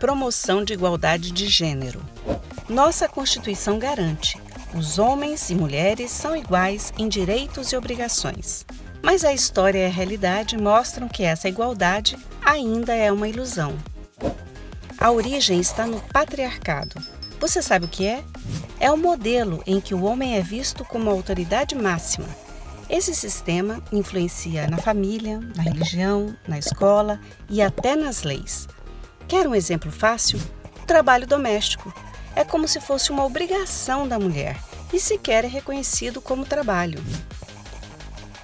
promoção de igualdade de gênero. Nossa Constituição garante: os homens e mulheres são iguais em direitos e obrigações. Mas a história e a realidade mostram que essa igualdade ainda é uma ilusão. A origem está no patriarcado. Você sabe o que é? É o modelo em que o homem é visto como a autoridade máxima. Esse sistema influencia na família, na religião, na escola e até nas leis. Quer um exemplo fácil? O trabalho doméstico. É como se fosse uma obrigação da mulher e sequer é reconhecido como trabalho.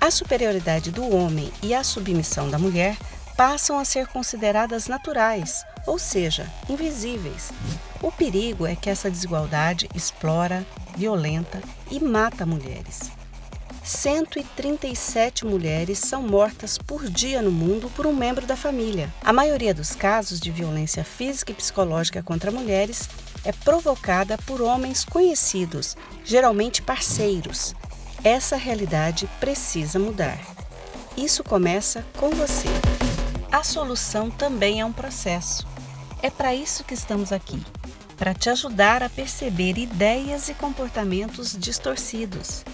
A superioridade do homem e a submissão da mulher passam a ser consideradas naturais, ou seja, invisíveis. O perigo é que essa desigualdade explora, violenta e mata mulheres. 137 mulheres são mortas por dia no mundo por um membro da família. A maioria dos casos de violência física e psicológica contra mulheres é provocada por homens conhecidos, geralmente parceiros, essa realidade precisa mudar. Isso começa com você. A solução também é um processo. É para isso que estamos aqui para te ajudar a perceber ideias e comportamentos distorcidos.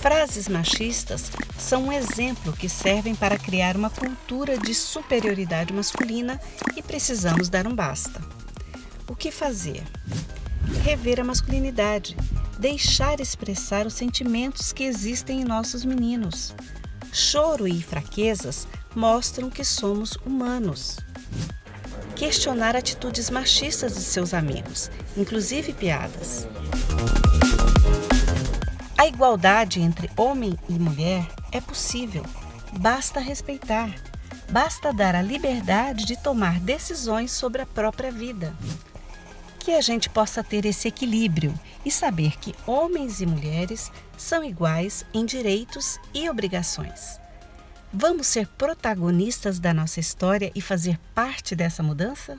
Frases machistas são um exemplo que servem para criar uma cultura de superioridade masculina e precisamos dar um basta. O que fazer? Rever a masculinidade, deixar expressar os sentimentos que existem em nossos meninos. Choro e fraquezas mostram que somos humanos. Questionar atitudes machistas de seus amigos, inclusive piadas. A igualdade entre homem e mulher é possível, basta respeitar, basta dar a liberdade de tomar decisões sobre a própria vida que a gente possa ter esse equilíbrio e saber que homens e mulheres são iguais em direitos e obrigações. Vamos ser protagonistas da nossa história e fazer parte dessa mudança?